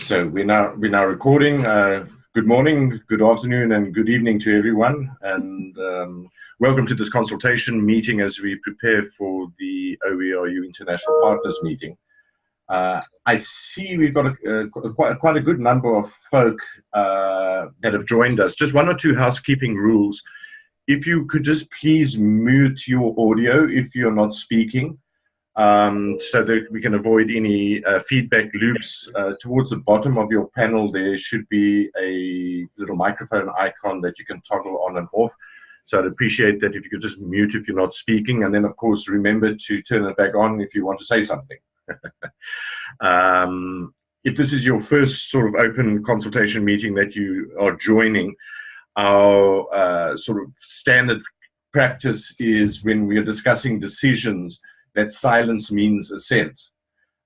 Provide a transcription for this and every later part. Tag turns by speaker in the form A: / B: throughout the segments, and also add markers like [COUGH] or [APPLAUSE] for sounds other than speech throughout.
A: So we're now we're now recording. Uh, good morning, good afternoon, and good evening to everyone, and um, welcome to this consultation meeting as we prepare for the OERU International Partners meeting. Uh, I see we've got a, a, quite, quite a good number of folk uh, that have joined us. Just one or two housekeeping rules. If you could just please mute your audio if you're not speaking um, so that we can avoid any uh, feedback loops. Uh, towards the bottom of your panel, there should be a little microphone icon that you can toggle on and off. So I'd appreciate that if you could just mute if you're not speaking. And then, of course, remember to turn it back on if you want to say something. [LAUGHS] um, if this is your first sort of open consultation meeting that you are joining, our uh, sort of standard practice is when we are discussing decisions that silence means assent.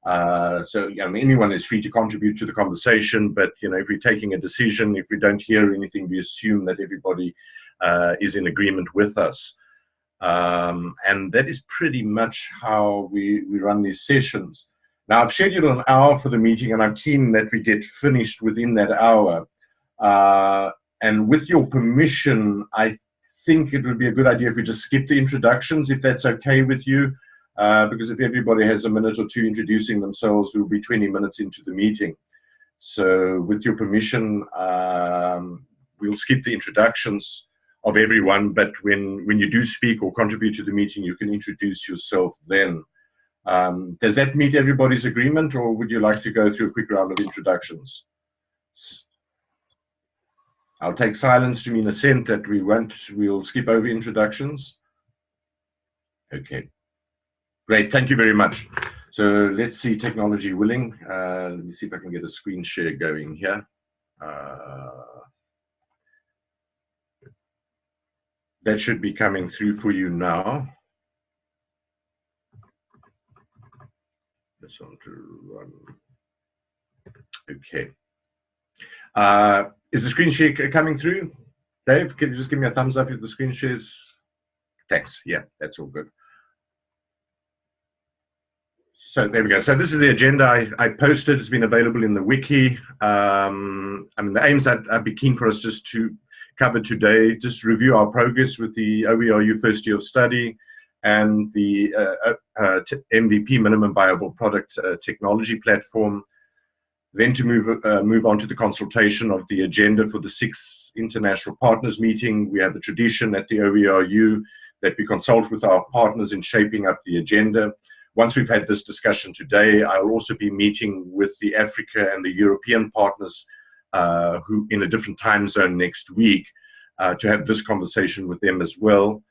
A: Uh, so anyone is free to contribute to the conversation, but you know, if we're taking a decision, if we don't hear anything, we assume that everybody uh, is in agreement with us. Um, and that is pretty much how we, we run these sessions. Now, I've scheduled an hour for the meeting, and I'm keen that we get finished within that hour. Uh, and with your permission, I think it would be a good idea if we just skip the introductions, if that's okay with you. Uh, because if everybody has a minute or two introducing themselves, we'll be 20 minutes into the meeting. So with your permission, um, we'll skip the introductions of everyone, but when, when you do speak or contribute to the meeting, you can introduce yourself then. Um, does that meet everybody's agreement, or would you like to go through a quick round of introductions? I'll take silence to mean assent that we won't, we'll skip over introductions. Okay. Great, thank you very much. So let's see technology willing. Uh, let me see if I can get a screen share going here. Uh, that should be coming through for you now. Just want to run. Okay. Uh, is the screen share coming through? Dave, can you just give me a thumbs up if the screen shares? Thanks. Yeah, that's all good. So there we go. So this is the agenda I, I posted. It's been available in the wiki. Um, I mean, the aims I'd, I'd, be keen for us just to cover today, just review our progress with the OERU first year of study and the uh, uh, uh MVP minimum viable product uh, technology platform. Then to move uh, move on to the consultation of the agenda for the sixth international partners meeting. We have the tradition at the OERU that we consult with our partners in shaping up the agenda once we've had this discussion today, I'll also be meeting with the Africa and the European partners uh, who in a different time zone next week uh, to have this conversation with them as well.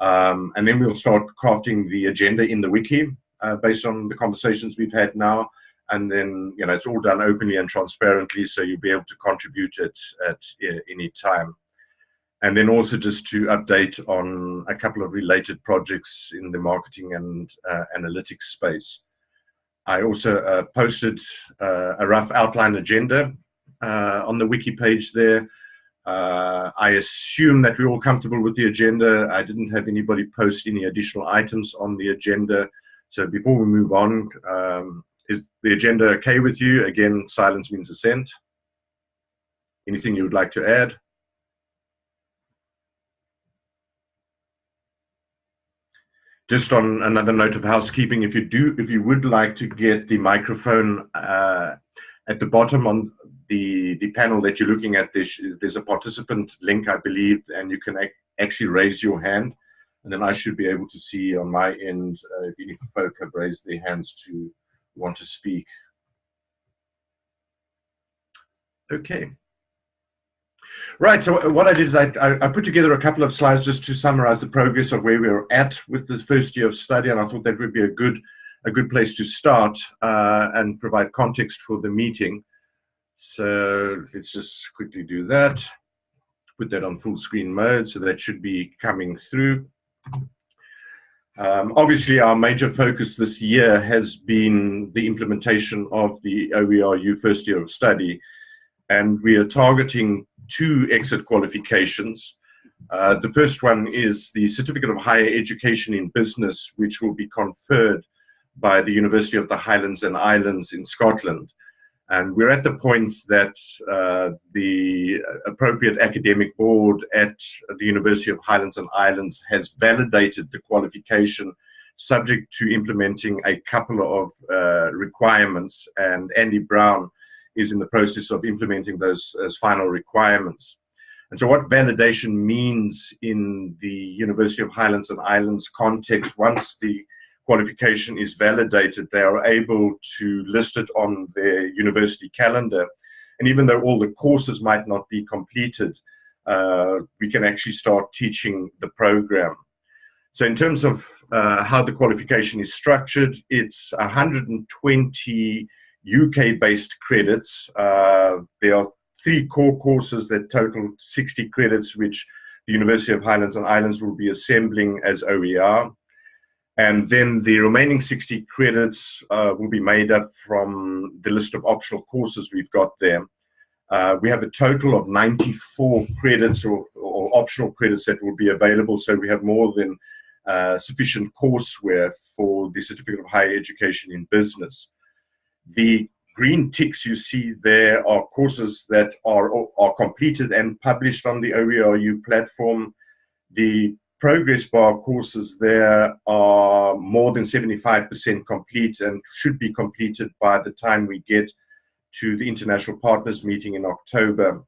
A: Um, and then we'll start crafting the agenda in the wiki uh, based on the conversations we've had now. And then, you know, it's all done openly and transparently, so you'll be able to contribute at, at uh, any time. And then also just to update on a couple of related projects in the marketing and uh, analytics space. I also uh, posted uh, a rough outline agenda uh, on the wiki page there. Uh, I assume that we're all comfortable with the agenda. I didn't have anybody post any additional items on the agenda. So before we move on, um, is the agenda okay with you? Again, silence means assent. Anything you would like to add? Just on another note of housekeeping, if you do, if you would like to get the microphone uh, at the bottom on the the panel that you're looking at, there's, there's a participant link, I believe, and you can ac actually raise your hand, and then I should be able to see on my end uh, if any folk have raised their hands to want to speak. Okay. Right, so what I did is I, I, put together a couple of slides just to summarize the progress of where we are at with the first year of study, and I thought that would be a good, a good place to start uh, and provide context for the meeting. So let's just quickly do that. Put that on full screen mode, so that should be coming through. Um, obviously, our major focus this year has been the implementation of the OERU first year of study, and we are targeting two exit qualifications. Uh, the first one is the Certificate of Higher Education in Business, which will be conferred by the University of the Highlands and Islands in Scotland. And we're at the point that uh, the appropriate academic board at the University of Highlands and Islands has validated the qualification subject to implementing a couple of uh, requirements. And Andy Brown is in the process of implementing those as final requirements. And so what validation means in the University of Highlands and Islands context, once the qualification is validated, they are able to list it on their university calendar. And even though all the courses might not be completed, uh, we can actually start teaching the program. So in terms of uh, how the qualification is structured, it's 120 UK-based credits. Uh, there are three core courses that total 60 credits, which the University of Highlands and Islands will be assembling as OER. And then the remaining 60 credits uh, will be made up from the list of optional courses we've got there. Uh, we have a total of 94 credits or, or, optional credits that will be available. So we have more than uh, sufficient courseware for the Certificate of Higher Education in Business. The green ticks you see there are courses that are, are completed and published on the OERU platform. The progress bar courses there are more than 75% complete and should be completed by the time we get to the International Partners meeting in October.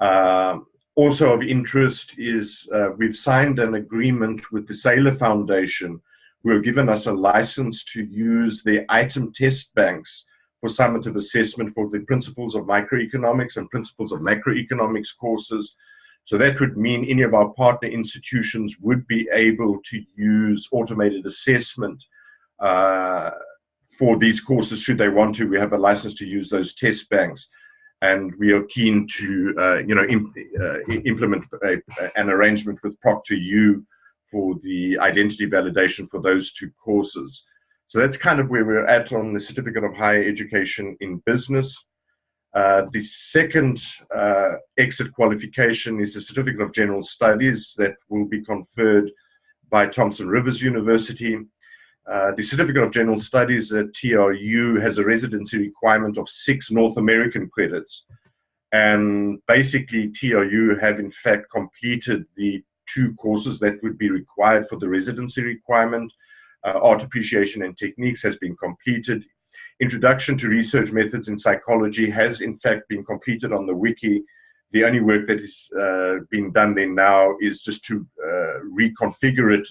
A: Uh, also of interest is uh, we've signed an agreement with the Saylor Foundation who have given us a license to use the item test banks for summative assessment for the principles of microeconomics and principles of macroeconomics courses. So that would mean any of our partner institutions would be able to use automated assessment uh, for these courses should they want to. We have a license to use those test banks and we are keen to uh, you know imp uh, implement a, an arrangement with ProctorU for the identity validation for those two courses. So that's kind of where we're at on the Certificate of Higher Education in Business. Uh, the second uh, exit qualification is a Certificate of General Studies that will be conferred by Thompson Rivers University. Uh, the Certificate of General Studies at TRU has a residency requirement of six North American credits. And basically, TRU have in fact completed the two courses that would be required for the residency requirement uh, art appreciation and techniques has been completed. Introduction to research methods in psychology has in fact been completed on the wiki. The only work that is uh, being done there now is just to uh, reconfigure it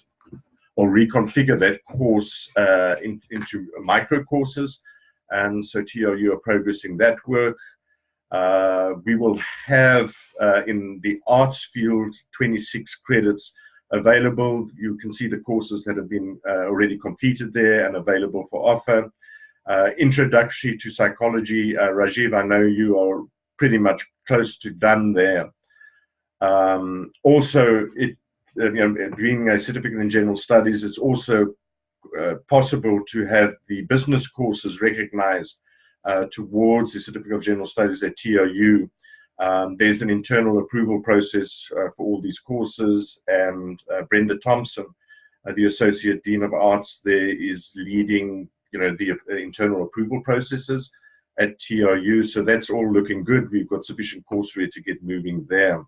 A: or reconfigure that course uh, in, into micro courses. And so TRU are progressing that work. Uh, we will have uh, in the arts field 26 credits available. You can see the courses that have been uh, already completed there and available for offer. Introductory to psychology, Rajiv, I know you are pretty much close to done there. Um, also, it, you know, being a certificate in general studies, it's also uh, possible to have the business courses recognized uh, towards the certificate of general studies at TRU. Um, there's an internal approval process uh, for all these courses, and uh, Brenda Thompson, uh, the Associate Dean of Arts there, is leading you know, the internal approval processes at TRU. So that's all looking good. We've got sufficient courseware to get moving there.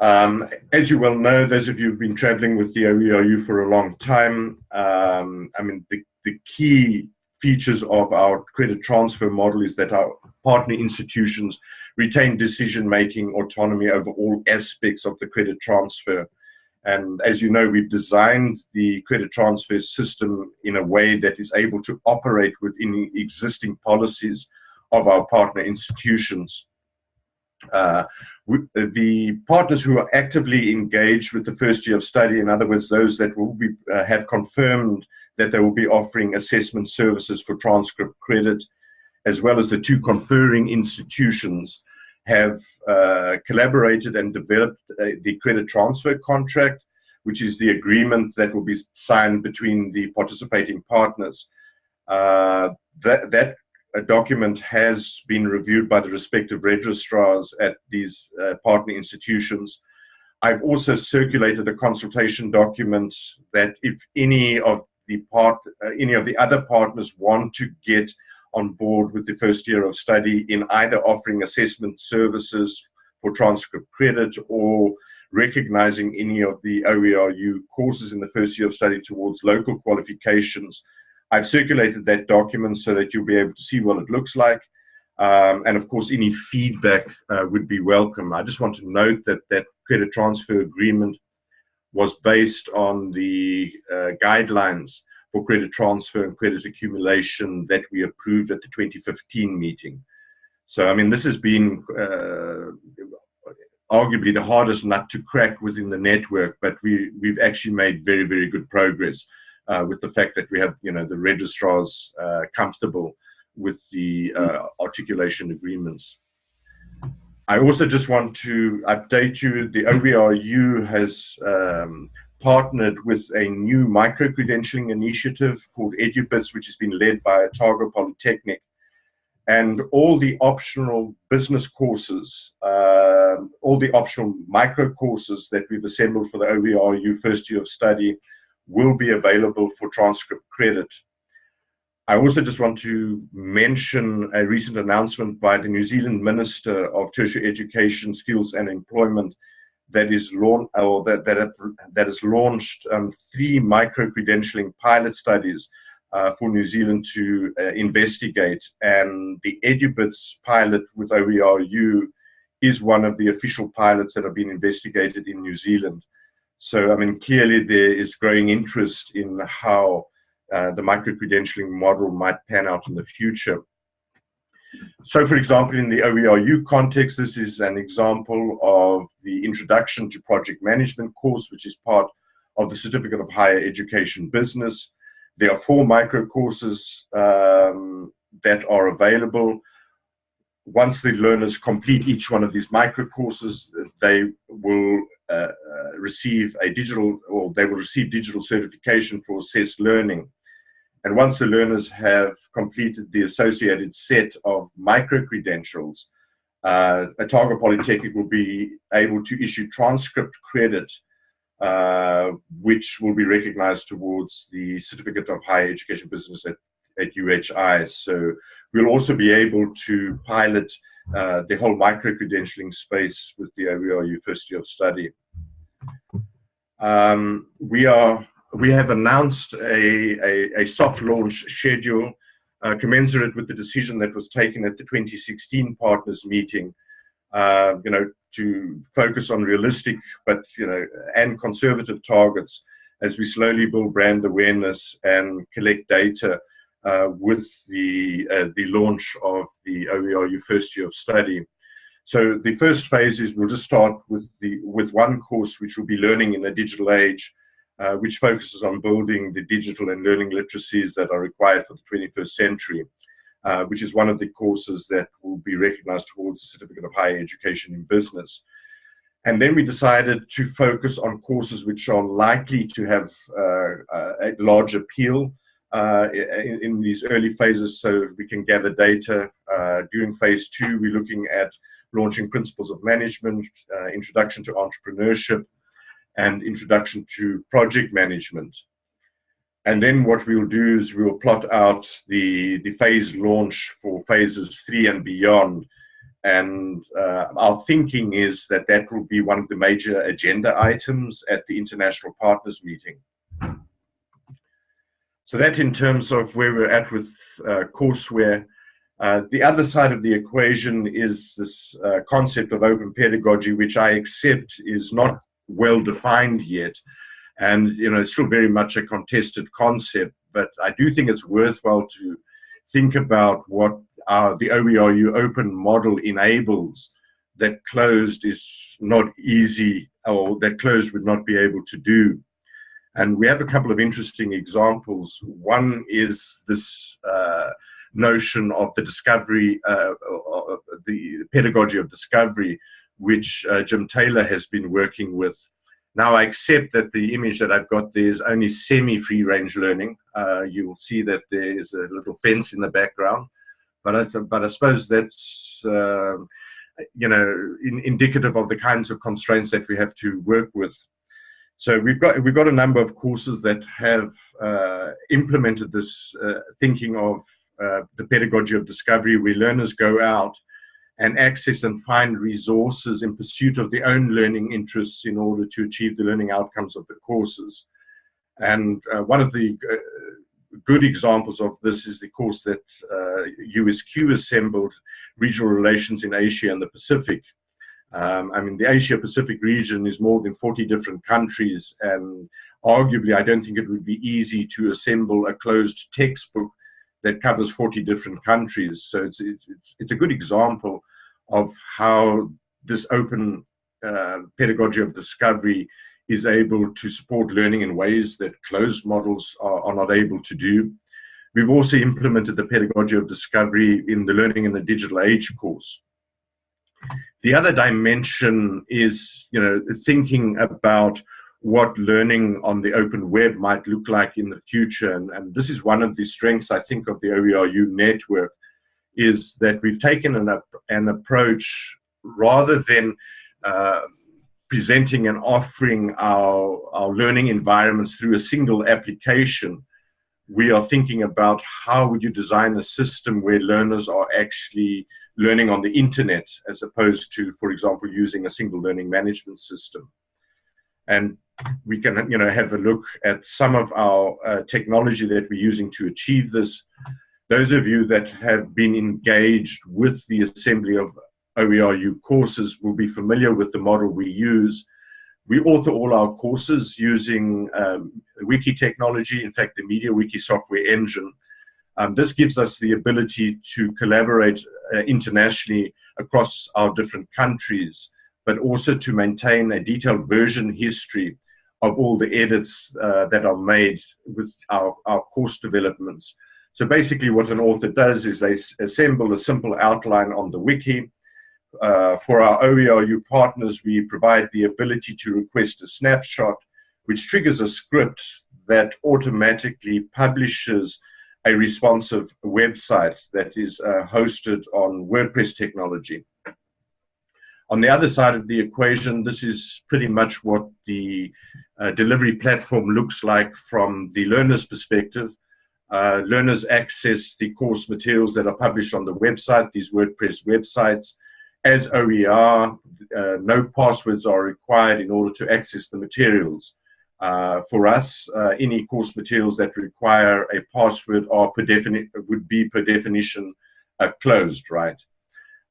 A: Um, as you well know, those of you who've been traveling with the OERU for a long time, um, I mean, the, the key features of our credit transfer model is that our partner institutions retain decision-making autonomy over all aspects of the credit transfer. And as you know, we've designed the credit transfer system in a way that is able to operate within existing policies of our partner institutions. Uh, the partners who are actively engaged with the first year of study, in other words, those that will be, uh, have confirmed that they will be offering assessment services for transcript credit, as well as the two conferring institutions have uh, collaborated and developed uh, the credit transfer contract, which is the agreement that will be signed between the participating partners. Uh, that, that document has been reviewed by the respective registrars at these uh, partner institutions. I've also circulated a consultation document that if any of the part, uh, any of the other partners want to get on board with the first year of study in either offering assessment services for transcript credit or recognizing any of the OERU courses in the first year of study towards local qualifications. I've circulated that document so that you'll be able to see what it looks like. Um, and of course, any feedback uh, would be welcome. I just want to note that that credit transfer agreement was based on the uh, guidelines for credit transfer and credit accumulation that we approved at the 2015 meeting. So, I mean, this has been uh, arguably the hardest nut to crack within the network, but we, we've actually made very, very good progress uh, with the fact that we have, you know, the registrars uh, comfortable with the uh, articulation agreements. I also just want to update you, the OERU has um, partnered with a new micro-credentialing initiative called EduBits, which has been led by Otago Polytechnic. And all the optional business courses, uh, all the optional micro courses that we've assembled for the OERU first year of study will be available for transcript credit. I also just want to mention a recent announcement by the New Zealand Minister of Tertiary Education, Skills and Employment that is launched or that that, have, that has launched um, three micro credentialing pilot studies uh, for New Zealand to uh, investigate, and the EduBits pilot with OERU is one of the official pilots that have been investigated in New Zealand. So, I mean, clearly there is growing interest in how uh, the micro credentialing model might pan out in the future. So, for example, in the OERU context, this is an example of the Introduction to Project Management course, which is part of the Certificate of Higher Education Business. There are four micro courses um, that are available. Once the learners complete each one of these micro courses, they will uh, uh, receive a digital, or they will receive digital certification for assessed learning. And once the learners have completed the associated set of micro-credentials, uh, Otago Polytechnic will be able to issue transcript credit, uh, which will be recognized towards the Certificate of Higher Education Business at, at UHI. So we'll also be able to pilot uh, the whole micro-credentialing space with the OERU First Year of Study. Um, we are we have announced a, a, a soft launch schedule uh, commensurate with the decision that was taken at the 2016 partners meeting, uh, you know, to focus on realistic but, you know, and conservative targets as we slowly build brand awareness and collect data uh, with the, uh, the launch of the OERU first year of study. So the first phase is we'll just start with, the, with one course, which will be learning in a digital age, uh, which focuses on building the digital and learning literacies that are required for the 21st century, uh, which is one of the courses that will be recognized towards the Certificate of Higher Education in Business. And then we decided to focus on courses which are likely to have uh, a large appeal uh, in, in, these early phases so we can gather data. Uh, during phase two, we're looking at launching principles of management, uh, introduction to entrepreneurship, and introduction to project management. And then what we'll do is we'll plot out the, the phase launch for phases three and beyond. And uh, our thinking is that that will be one of the major agenda items at the international partners meeting. So that in terms of where we're at with uh, courseware, uh, the other side of the equation is this uh, concept of open pedagogy, which I accept is not well defined yet. And, you know, it's still very much a contested concept, but I do think it's worthwhile to think about what uh, the OERU open model enables that closed is not easy or that closed would not be able to do. And we have a couple of interesting examples. One is this uh, notion of the discovery, uh, the pedagogy of discovery, which uh, Jim Taylor has been working with. Now, I accept that the image that I've got there is only semi-free range learning. Uh, you will see that there is a little fence in the background, but I, but I suppose that's uh, you know in, indicative of the kinds of constraints that we have to work with. So we've got we've got a number of courses that have uh, implemented this uh, thinking of uh, the pedagogy of discovery where learners go out and access and find resources in pursuit of their own learning interests in order to achieve the learning outcomes of the courses. And uh, one of the uh, good examples of this is the course that uh, USQ assembled, Regional Relations in Asia and the Pacific. Um, I mean, the Asia Pacific region is more than 40 different countries, and arguably, I don't think it would be easy to assemble a closed textbook that covers 40 different countries. So it's, it's, it's a good example of how this open uh, pedagogy of discovery is able to support learning in ways that closed models are, are, not able to do. We've also implemented the pedagogy of discovery in the Learning in the Digital Age course. The other dimension is, you know, thinking about what learning on the open web might look like in the future. And, and this is one of the strengths, I think, of the OERU network, is that we've taken an, an approach rather than uh, presenting and offering our, our learning environments through a single application, we are thinking about how would you design a system where learners are actually learning on the internet as opposed to, for example, using a single learning management system. And we can you know, have a look at some of our uh, technology that we're using to achieve this. Those of you that have been engaged with the assembly of OERU courses will be familiar with the model we use. We author all our courses using um, wiki technology, in fact, the MediaWiki software engine. Um, this gives us the ability to collaborate uh, internationally across our different countries, but also to maintain a detailed version history of all the edits uh, that are made with our, our course developments. So basically what an author does is they assemble a simple outline on the wiki, uh, for our OERU partners, we provide the ability to request a snapshot, which triggers a script that automatically publishes a responsive website that is uh, hosted on WordPress technology. On the other side of the equation, this is pretty much what the uh, delivery platform looks like from the learner's perspective. Uh, learners access the course materials that are published on the website, these WordPress websites, as OER, uh, no passwords are required in order to access the materials. Uh, for us, uh, any course materials that require a password are would be per definition uh, closed, right?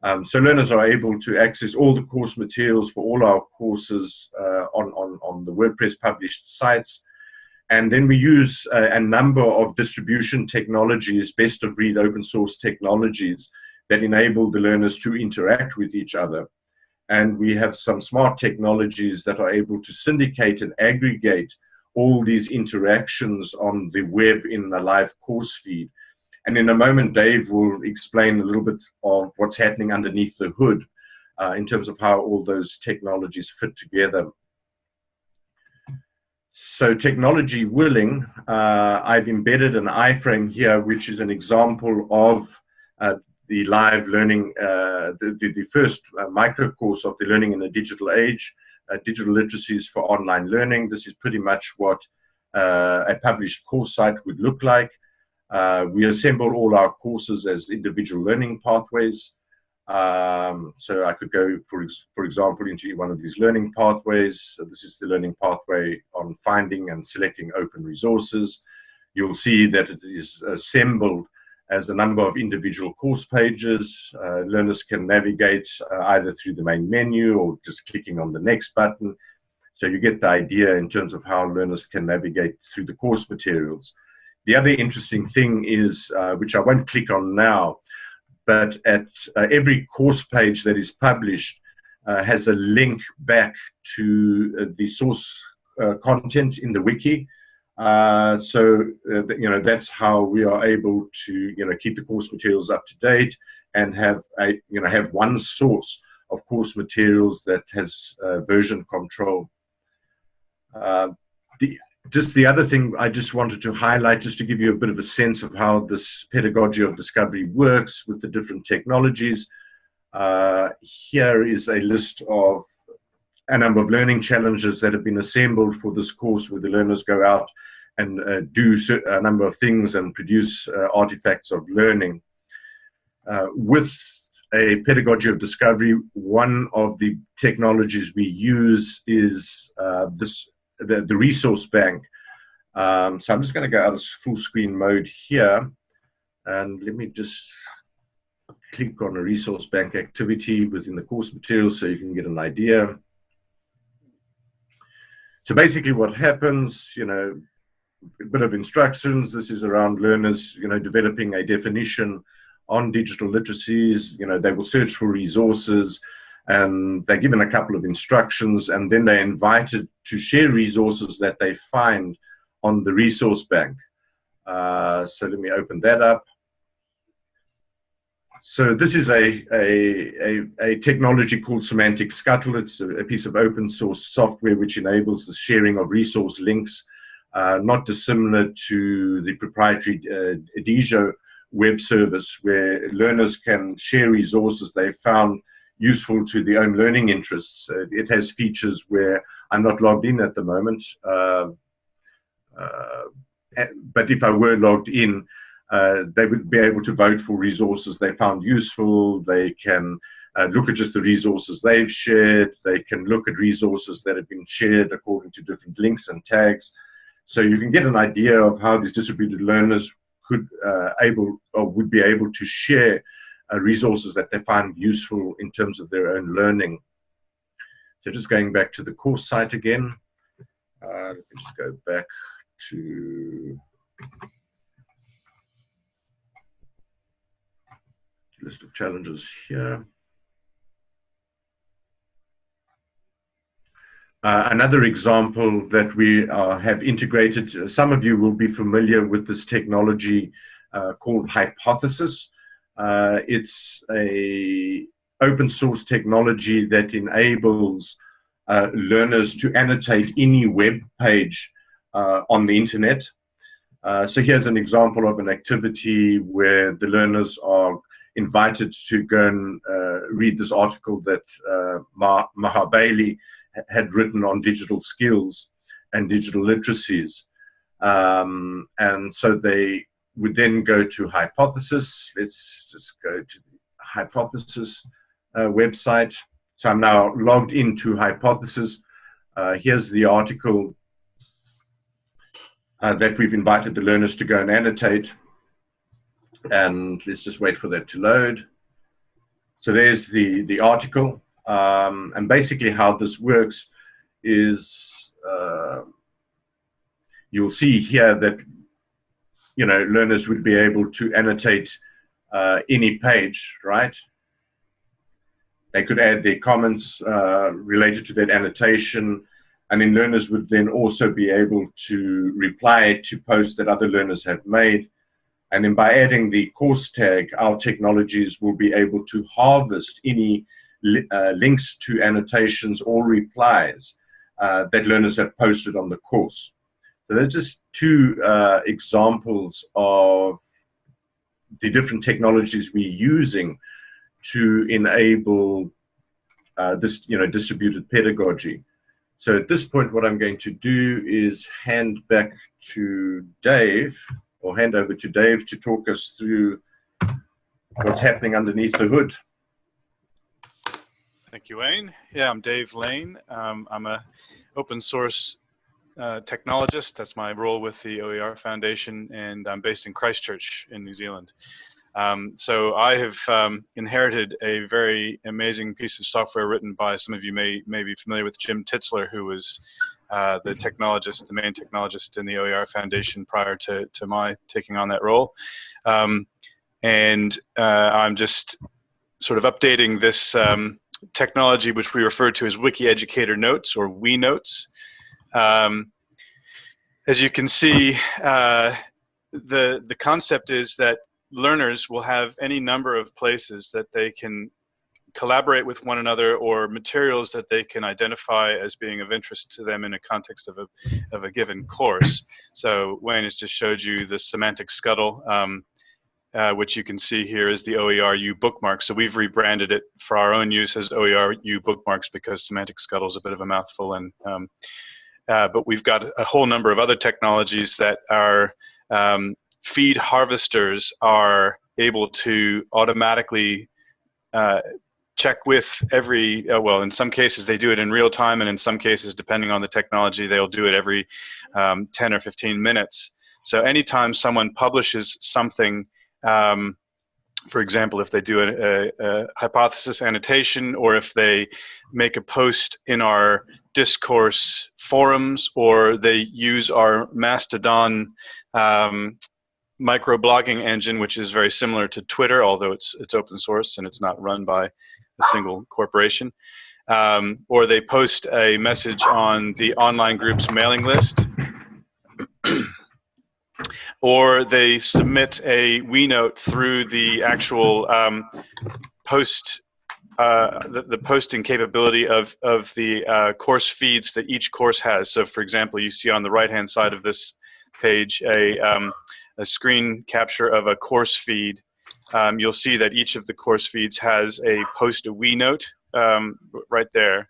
A: Um, so learners are able to access all the course materials for all our courses uh, on, on, on the WordPress published sites. And then we use a, a number of distribution technologies, best of breed open source technologies, that enable the learners to interact with each other. And we have some smart technologies that are able to syndicate and aggregate all these interactions on the web in a live course feed. And in a moment, Dave will explain a little bit of what's happening underneath the hood uh, in terms of how all those technologies fit together. So technology willing, uh, I've embedded an iframe here, which is an example of uh, the live learning, uh, the, the, first uh, micro course of the learning in the digital age, uh, digital literacies for online learning. This is pretty much what uh, a published course site would look like. We assemble all our courses as individual learning pathways. Um, so I could go, for, for example, into one of these learning pathways. So this is the learning pathway on finding and selecting open resources. You'll see that it is assembled as a number of individual course pages. Uh, learners can navigate uh, either through the main menu or just clicking on the next button. So you get the idea in terms of how learners can navigate through the course materials. The other interesting thing is, uh, which I won't click on now, but at uh, every course page that is published uh, has a link back to uh, the source content in the wiki. Uh, so, uh, you know, that's how we are able to, you know, keep the course materials up to date and have a, you know, have one source of course materials that has uh, version control. Uh, the, just the other thing I just wanted to highlight, just to give you a bit of a sense of how this pedagogy of discovery works with the different technologies. Uh, here is a list of a number of learning challenges that have been assembled for this course where the learners go out and uh, do a number of things and produce uh, artifacts of learning. Uh, with a pedagogy of discovery, one of the technologies we use is uh, this the, the resource bank. Um, so I'm just going to go out of full screen mode here. And let me just click on a resource bank activity within the course material so you can get an idea. So basically what happens, you know, a bit of instructions. This is around learners, you know, developing a definition on digital literacies. You know, they will search for resources and they're given a couple of instructions and then they're invited to share resources that they find on the resource bank. Uh, so let me open that up. So this is a, a, a, a, technology called Semantic Scuttle. It's a, a, piece of open source software which enables the sharing of resource links, uh, not dissimilar to the proprietary uh, web service where learners can share resources they found useful to the own learning interests. Uh, it has features where I'm not logged in at the moment, uh, uh, but if I were logged in, they would be able to vote for resources they found useful. They can uh, look at just the resources they've shared. They can look at resources that have been shared according to different links and tags. So you can get an idea of how these distributed learners could uh, able or would be able to share resources that they find useful in terms of their own learning. So just going back to the course site again, uh, let me just go back to list of challenges here. Uh, another example that we uh, have integrated, uh, some of you will be familiar with this technology uh, called Hypothesis. Uh, it's a open source technology that enables uh, learners to annotate any web page on the internet. so here's an example of an activity where the learners are invited to go and read this article that Maha Bali had written on digital skills and digital literacies. Um, and so they would then go to Hypothesis. Let's just go to the Hypothesis uh, website. So I'm now logged into Hypothesis. Uh, here's the article uh, that we've invited the learners to go and annotate. And let's just wait for that to load. So there's the, the article. Um, and basically how this works is uh, you'll see here that you know learners would be able to annotate uh, any page, right? They could add their comments uh, related to that annotation, and then learners would then also be able to reply to posts that other learners have made. And then by adding the course tag, our technologies will be able to harvest any li uh, links to annotations or replies uh, that learners have posted on the course. So there's just two uh, examples of the different technologies we're using to enable uh, this, you know, distributed pedagogy. So at this point, what I'm going to do is hand back to Dave, or hand over to Dave to talk us through what's happening underneath the hood.
B: Thank you, Wayne. Yeah, I'm Dave Lane. Um, I'm a open source uh, technologist. That's my role with the OER Foundation, and I'm based in Christchurch in New Zealand. Um, so I have um, inherited a very amazing piece of software written by some of you may may be familiar with Jim Tittsler, who was uh, the technologist, the main technologist in the OER Foundation prior to to my taking on that role. Um, and uh, I'm just sort of updating this um, technology which we refer to as Wiki Educator Notes or WE Notes. Um, as you can see, uh, the, the concept is that learners will have any number of places that they can collaborate with one another or materials that they can identify as being of interest to them in a context of a, of a given course. So Wayne has just showed you the semantic scuttle. Um, uh, which you can see here is the OERU bookmark. So we've rebranded it for our own use as OERU bookmarks because Semantic Scuttle is a bit of a mouthful and um, uh, but we've got a whole number of other technologies that are um, feed harvesters are able to automatically uh, check with every, uh, well, in some cases they do it in real time, and in some cases, depending on the technology, they'll do it every um, 10 or 15 minutes. So anytime someone publishes something, um, for example, if they do a, a, a, hypothesis annotation or if they make a post in our discourse forums or they use our Mastodon um, microblogging engine, which is very similar to Twitter, although it's, it's open source and it's not run by a single corporation. Um, or they post a message on the online group's mailing list or they submit a WeNote through the actual um, post, uh, the, the, posting capability of, of the uh, course feeds that each course has. So for example, you see on the right-hand side of this page a, um, a screen capture of a course feed. Um, you'll see that each of the course feeds has a post a WeNote um, right there.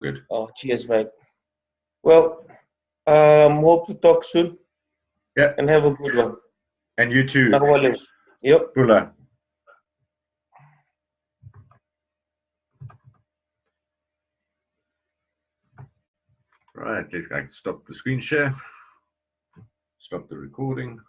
A: Good.
C: Oh, cheers, mate. Well, um, hope to talk soon.
A: Yeah.
C: And have a good one.
A: And you too,
C: Nakawala. Yep.
A: Pula. Right, I can stop the screen share. Stop the recording.